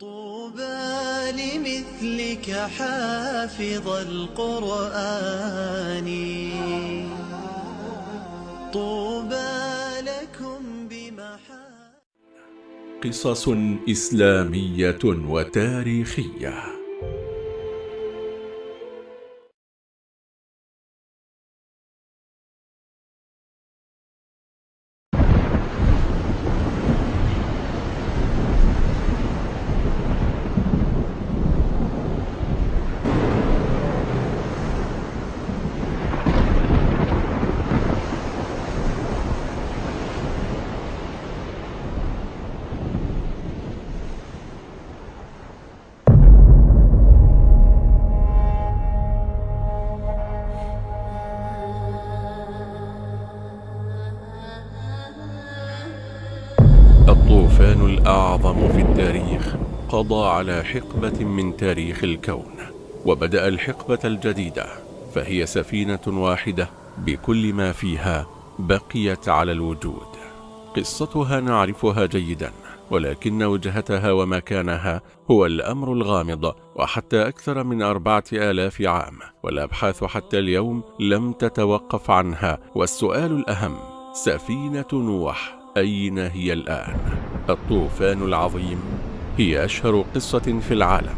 طوبى لمثلك حافظ القرآن. طوبى لكم بمحا قصص إسلامية وتاريخية. الطوفان الأعظم في التاريخ قضى على حقبة من تاريخ الكون وبدأ الحقبة الجديدة فهي سفينة واحدة بكل ما فيها بقيت على الوجود. قصتها نعرفها جيدا ولكن وجهتها ومكانها هو الأمر الغامض وحتى أكثر من أربعة آلاف عام والأبحاث حتى اليوم لم تتوقف عنها والسؤال الأهم سفينة نوح أين هي الآن؟ الطوفان العظيم هي أشهر قصة في العالم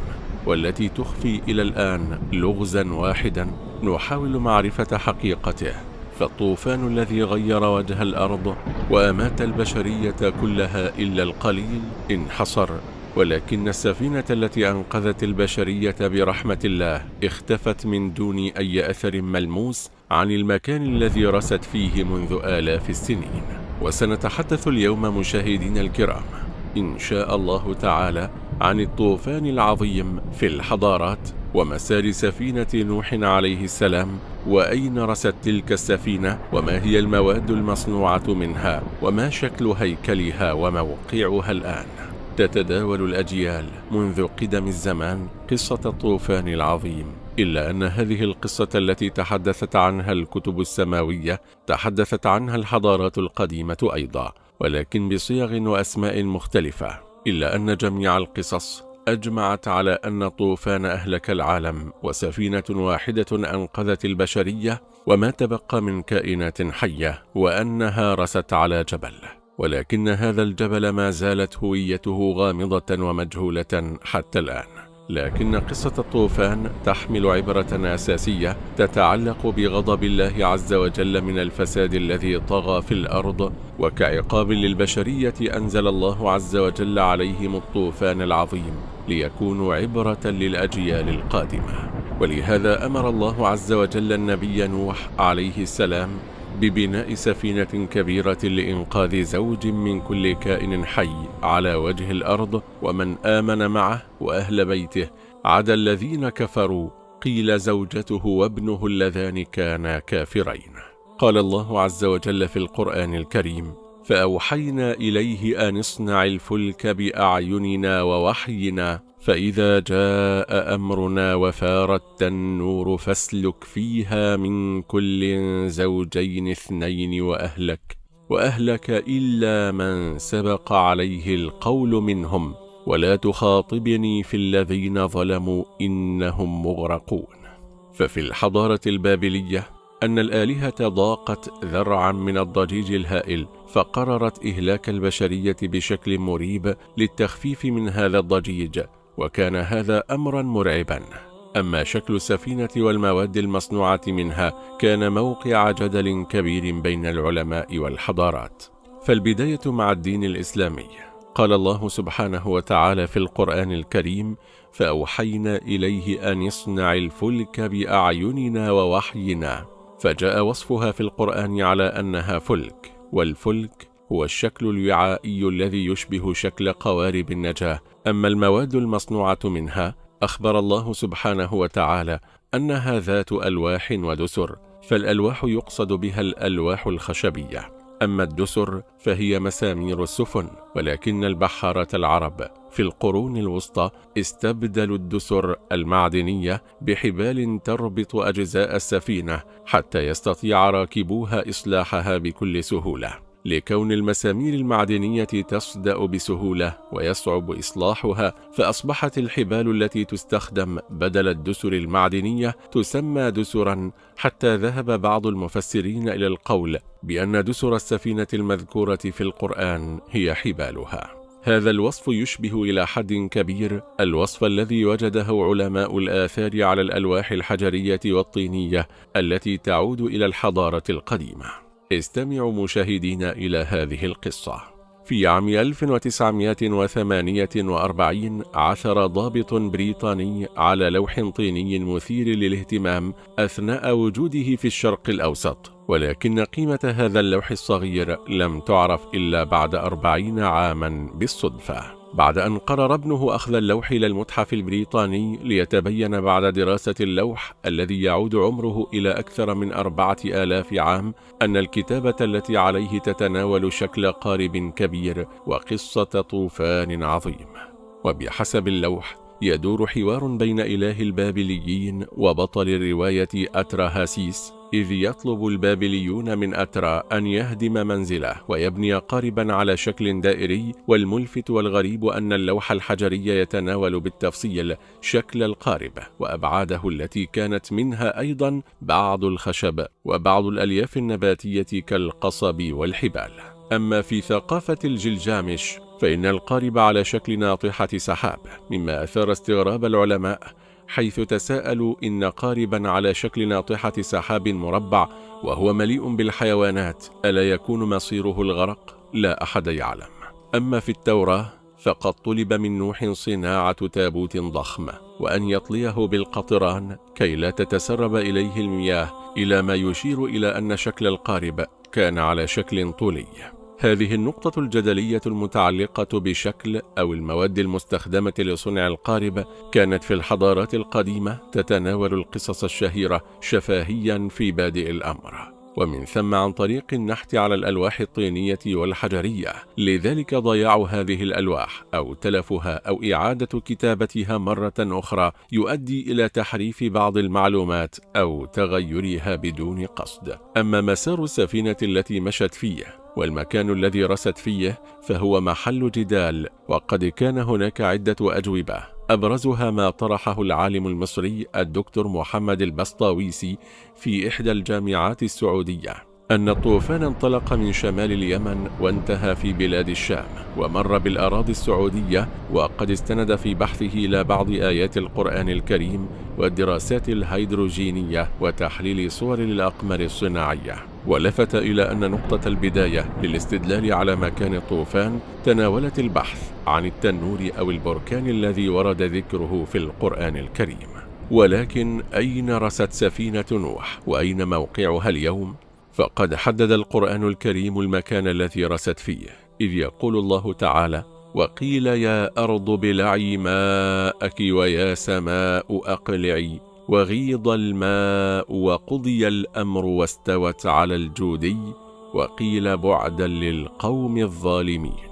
والتي تخفي إلى الآن لغزا واحدا نحاول معرفة حقيقته فالطوفان الذي غير وجه الأرض وأمات البشرية كلها إلا القليل انحصر ولكن السفينة التي أنقذت البشرية برحمة الله اختفت من دون أي أثر ملموس عن المكان الذي رست فيه منذ آلاف السنين وسنتحدث اليوم مشاهدين الكرام إن شاء الله تعالى عن الطوفان العظيم في الحضارات ومسار سفينة نوح عليه السلام وأين رست تلك السفينة وما هي المواد المصنوعة منها وما شكل هيكلها وموقعها الآن؟ تتداول الأجيال منذ قدم الزمان قصة الطوفان العظيم. إلا أن هذه القصة التي تحدثت عنها الكتب السماوية تحدثت عنها الحضارات القديمة أيضا ولكن بصيغ وأسماء مختلفة إلا أن جميع القصص أجمعت على أن طوفان أهلك العالم وسفينة واحدة أنقذت البشرية وما تبقى من كائنات حية وأنها رست على جبل. ولكن هذا الجبل ما زالت هويته غامضة ومجهولة حتى الآن. لكن قصة الطوفان تحمل عبرة أساسية تتعلق بغضب الله عز وجل من الفساد الذي طغى في الأرض وكعقاب للبشرية أنزل الله عز وجل عليهم الطوفان العظيم ليكونوا عبرة للأجيال القادمة. ولهذا أمر الله عز وجل النبي نوح عليه السلام ببناء سفينة كبيرة لإنقاذ زوج من كل كائن حي على وجه الأرض ومن آمن معه وأهل بيته. عدا الذين كفروا قيل زوجته وابنه اللذان كانا كافرين. قال الله عز وجل في القرآن الكريم فأوحينا إليه أن اصنع الفلك بأعيننا ووحينا فإذا جاء أمرنا وفارت النور فاسلك فيها من كل زوجين اثنين وأهلك وأهلك إلا من سبق عليه القول منهم. ولا تخاطبني في الذين ظلموا إنهم مغرقون. ففي الحضارة البابلية أن الآلهة ضاقت ذرعا من الضجيج الهائل فقررت إهلاك البشرية بشكل مريب للتخفيف من هذا الضجيج وكان هذا أمرا مرعبا. أما شكل السفينة والمواد المصنوعة منها كان موقع جدل كبير بين العلماء والحضارات. فالبداية مع الدين الإسلامي. قال الله سبحانه وتعالى في القرآن الكريم فأوحينا إليه أن يصنع الفلك بأعيننا ووحينا فجاء وصفها في القرآن على أنها فلك والفلك هو الشكل الوعائي الذي يشبه شكل قوارب النجاة. أما المواد المصنوعة منها أخبر الله سبحانه وتعالى أنها ذات ألواح ودسر فالألواح يقصد بها الألواح الخشبية. أما الدسر فهي مسامير السفن ولكن البحارة العرب في القرون الوسطى استبدلوا الدسر المعدنية بحبال تربط أجزاء السفينة حتى يستطيع راكبوها إصلاحها بكل سهولة. لكون المسامير المعدنية تصدأ بسهولة ويصعب إصلاحها فأصبحت الحبال التي تستخدم بدل الدسر المعدنية تسمى دسرا حتى ذهب بعض المفسرين إلى القول بأن دسر السفينة المذكورة في القرآن هي حبالها. هذا الوصف يشبه إلى حد كبير الوصف الذي وجده علماء الآثار على الألواح الحجرية والطينية التي تعود إلى الحضارة القديمة. استمعوا مشاهدين إلى هذه القصة. في عام 1948 عثر ضابط بريطاني على لوح طيني مثير للاهتمام أثناء وجوده في الشرق الأوسط. ولكن قيمة هذا اللوح الصغير لم تعرف إلا بعد أربعين عاما بالصدفة. بعد أن قرر ابنه أخذ اللوح إلى المتحف البريطاني ليتبين بعد دراسة اللوح الذي يعود عمره إلى أكثر من أربعة آلاف عام أن الكتابة التي عليه تتناول شكل قارب كبير وقصة طوفان عظيم. وبحسب اللوح يدور حوار بين إله البابليين وبطل الرواية أتراهاسيس إذ يطلب البابليون من أترا أن يهدم منزله ويبني قاربا على شكل دائري والملفت والغريب أن اللوح الحجري يتناول بالتفصيل شكل القارب وأبعاده التي كانت منها أيضا بعض الخشب وبعض الألياف النباتية كالقصب والحبال. أما في ثقافة الجلجامش فإن القارب على شكل ناطحة سحاب مما أثار استغراب العلماء حيث تساءلوا إن قاربا على شكل ناطحة سحاب مربع وهو مليء بالحيوانات ألا يكون مصيره الغرق؟ لا أحد يعلم أما في التوراة فقد طلب من نوح صناعة تابوت ضخم وأن يطليه بالقطران كي لا تتسرب إليه المياه إلى ما يشير إلى أن شكل القارب كان على شكل طولي هذه النقطة الجدلية المتعلقة بشكل أو المواد المستخدمة لصنع القارب كانت في الحضارات القديمة تتناول القصص الشهيرة شفاهيا في بادئ الأمر. ومن ثم عن طريق النحت على الألواح الطينية والحجرية. لذلك ضياع هذه الألواح أو تلفها أو إعادة كتابتها مرة أخرى يؤدي إلى تحريف بعض المعلومات أو تغيرها بدون قصد. أما مسار السفينة التي مشت فيه والمكان الذي رست فيه فهو محل جدال وقد كان هناك عدة أجوبة. أبرزها ما طرحه العالم المصري الدكتور محمد البسطاويسي في إحدى الجامعات السعودية. أن الطوفان انطلق من شمال اليمن وانتهى في بلاد الشام ومر بالأراضي السعودية وقد استند في بحثه إلى بعض آيات القرآن الكريم والدراسات الهيدروجينية وتحليل صور الأقمار الصناعية. ولفت إلى أن نقطة البداية للاستدلال على مكان الطوفان تناولت البحث عن التنور أو البركان الذي ورد ذكره في القرآن الكريم. ولكن أين رست سفينة نوح؟ وأين موقعها اليوم؟ فقد حدد القرآن الكريم المكان الذي رست فيه إذ يقول الله تعالى وقيل يا أرض بلعي ماءك ويا سماء أقلعي وغيض الماء وقضي الأمر واستوت على الجودي وقيل بعدا للقوم الظالمين.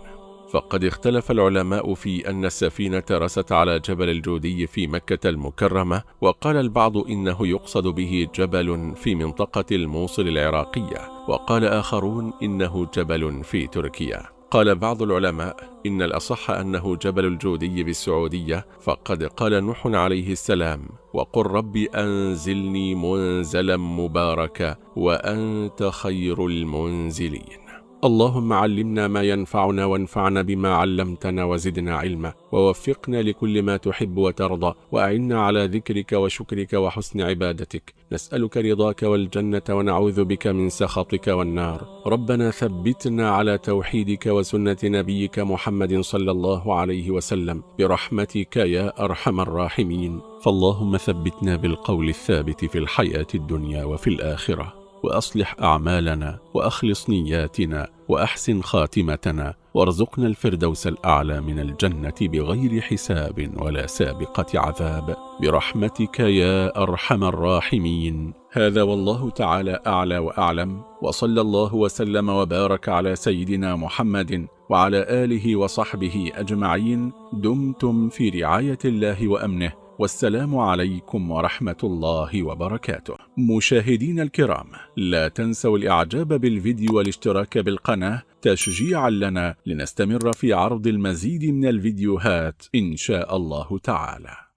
فقد اختلف العلماء في أن السفينة رست على جبل الجودي في مكة المكرمة وقال البعض إنه يقصد به جبل في منطقة الموصل العراقية وقال آخرون إنه جبل في تركيا. قال بعض العلماء إن الأصح أنه جبل الجودي بالسعودية فقد قال نوح عليه السلام وقل رب أنزلني منزلا مباركا وأنت خير المنزلين. اللهم علمنا ما ينفعنا وانفعنا بما علمتنا وزدنا علما. ووفقنا لكل ما تحب وترضى. وأعنا على ذكرك وشكرك وحسن عبادتك. نسألك رضاك والجنة ونعوذ بك من سخطك والنار. ربنا ثبتنا على توحيدك وسنة نبيك محمد صلى الله عليه وسلم. برحمتك يا أرحم الراحمين. فاللهم ثبتنا بالقول الثابت في الحياة الدنيا وفي الآخرة. وأصلح أعمالنا وأخلص نياتنا وأحسن خاتمتنا وارزقنا الفردوس الأعلى من الجنة بغير حساب ولا سابقة عذاب. برحمتك يا أرحم الراحمين. هذا والله تعالى أعلى وأعلم. وصلى الله وسلم وبارك على سيدنا محمد وعلى آله وصحبه أجمعين. دمتم في رعاية الله وأمنه. والسلام عليكم ورحمة الله وبركاته. مشاهدين الكرام لا تنسوا الإعجاب بالفيديو والاشتراك بالقناة تشجيعا لنا لنستمر في عرض المزيد من الفيديوهات إن شاء الله تعالى.